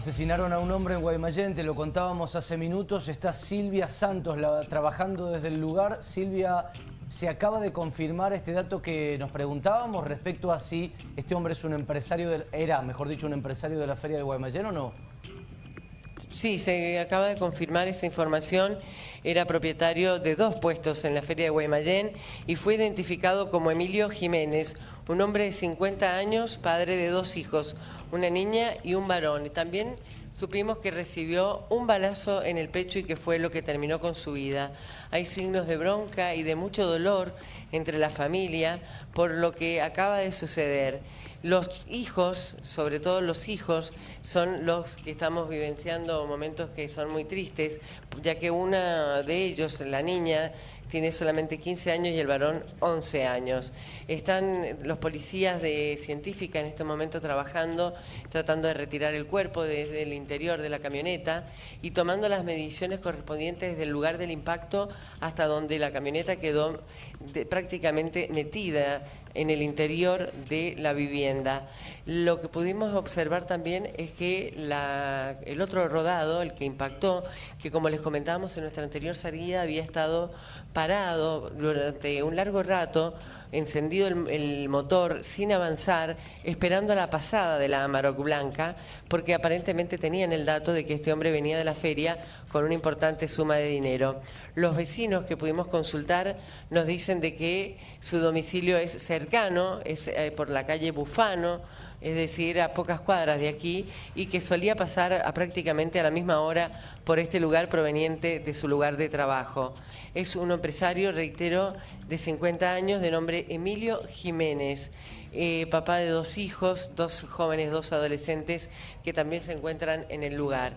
Asesinaron a un hombre en Guaymallén, te lo contábamos hace minutos. Está Silvia Santos trabajando desde el lugar. Silvia, ¿se acaba de confirmar este dato que nos preguntábamos respecto a si este hombre es un empresario, era, mejor dicho, un empresario de la Feria de Guaymallén o no? Sí, se acaba de confirmar esa información. Era propietario de dos puestos en la Feria de Guaymallén y fue identificado como Emilio Jiménez, un hombre de 50 años, padre de dos hijos, una niña y un varón. Y también supimos que recibió un balazo en el pecho y que fue lo que terminó con su vida. Hay signos de bronca y de mucho dolor entre la familia por lo que acaba de suceder. Los hijos, sobre todo los hijos, son los que estamos vivenciando momentos que son muy tristes, ya que una de ellos, la niña, tiene solamente 15 años y el varón 11 años. Están los policías de científica en este momento trabajando, tratando de retirar el cuerpo desde el interior de la camioneta y tomando las mediciones correspondientes desde el lugar del impacto hasta donde la camioneta quedó prácticamente metida en el interior de la vivienda. Lo que pudimos observar también es que el otro rodado, el que impactó, que como les comentábamos en nuestra anterior salida había estado parado durante un largo rato, encendido el, motor sin avanzar, esperando a la pasada de la Amarok Blanca, porque aparentemente tenían el dato de que este hombre venía de la feria con una importante suma de dinero. Los vecinos que pudimos consultar nos dicen de que su domicilio es cercano, es eh, por la calle Bufano, es decir, a pocas cuadras de aquí, y que solía pasar a prácticamente a la misma hora por este lugar proveniente de su lugar de trabajo. Es un empresario, reitero, de 50 años, de nombre Emilio Jiménez, eh, papá de dos hijos, dos jóvenes, dos adolescentes, que también se encuentran en el lugar.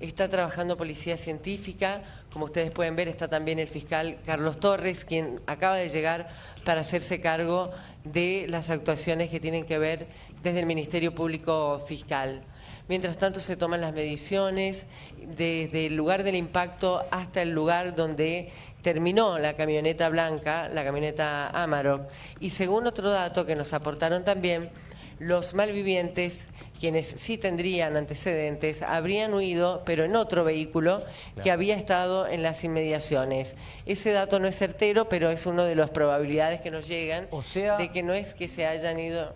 Está trabajando policía científica, como ustedes pueden ver está también el fiscal Carlos Torres, quien acaba de llegar para hacerse cargo de las actuaciones que tienen que ver desde el Ministerio Público Fiscal. Mientras tanto se toman las mediciones desde el lugar del impacto hasta el lugar donde terminó la camioneta blanca, la camioneta Amarok. Y según otro dato que nos aportaron también, los malvivientes, quienes sí tendrían antecedentes, habrían huido, pero en otro vehículo que había estado en las inmediaciones. Ese dato no es certero, pero es una de las probabilidades que nos llegan o sea, de que no es que se hayan ido...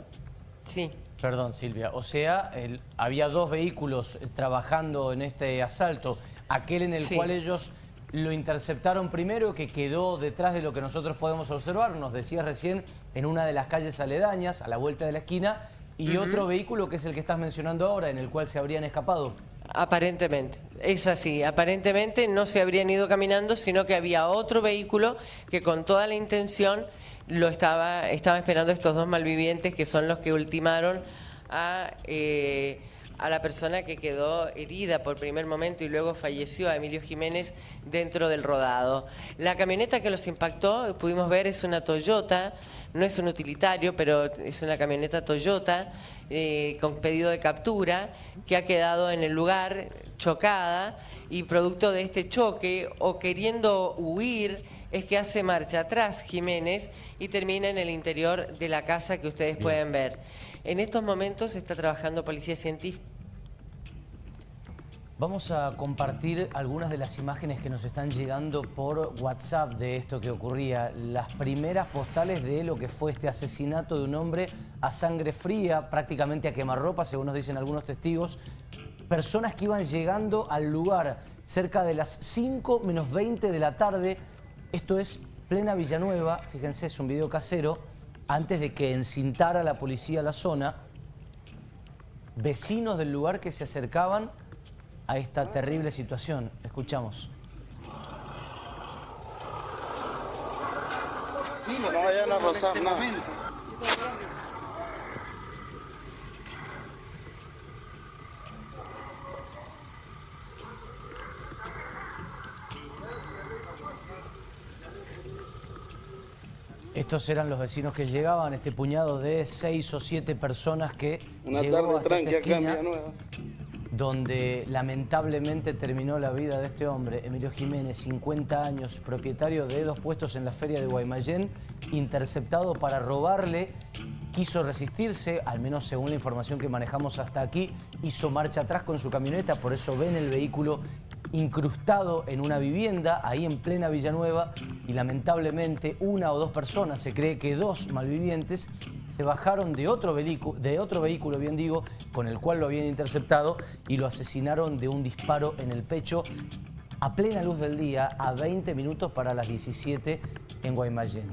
Sí. Perdón, Silvia. O sea, había dos vehículos trabajando en este asalto. Aquel en el cual ellos lo interceptaron primero, que quedó detrás de lo que nosotros podemos observar, nos decías recién, en una de las calles aledañas, a la vuelta de la esquina, y otro vehículo que es el que estás mencionando ahora, en el cual se habrían escapado. Aparentemente, es así. Aparentemente no se habrían ido caminando, sino que había otro vehículo que con toda la intención lo estaba, estaba esperando estos dos malvivientes que son los que ultimaron a... Eh, a la persona que quedó herida por primer momento y luego falleció, a Emilio Jiménez, dentro del rodado. La camioneta que los impactó, pudimos ver, es una Toyota, no es un utilitario, pero es una camioneta Toyota eh, con pedido de captura que ha quedado en el lugar chocada y producto de este choque o queriendo huir es que hace marcha atrás Jiménez y termina en el interior de la casa que ustedes pueden ver. En estos momentos está trabajando Policía Científica. Vamos a compartir algunas de las imágenes que nos están llegando por WhatsApp de esto que ocurría. Las primeras postales de lo que fue este asesinato de un hombre a sangre fría, prácticamente a quemarropa, según nos dicen algunos testigos. Personas que iban llegando al lugar cerca de las 5 menos 20 de la tarde. Esto es plena Villanueva, fíjense, es un video casero, antes de que encintara la policía la zona. Vecinos del lugar que se acercaban a esta terrible situación. Escuchamos. Sí, no vayan a rozar nada. Estos eran los vecinos que llegaban, este puñado de seis o siete personas que Una tarde tranqui acá en Nueva donde lamentablemente terminó la vida de este hombre, Emilio Jiménez, 50 años, propietario de dos puestos en la feria de Guaymallén, interceptado para robarle quiso resistirse, al menos según la información que manejamos hasta aquí, hizo marcha atrás con su camioneta, por eso ven el vehículo incrustado en una vivienda, ahí en plena Villanueva, y lamentablemente una o dos personas, se cree que dos malvivientes, se bajaron de otro, vehículo, de otro vehículo, bien digo, con el cual lo habían interceptado y lo asesinaron de un disparo en el pecho a plena luz del día, a 20 minutos para las 17 en Guaymallén.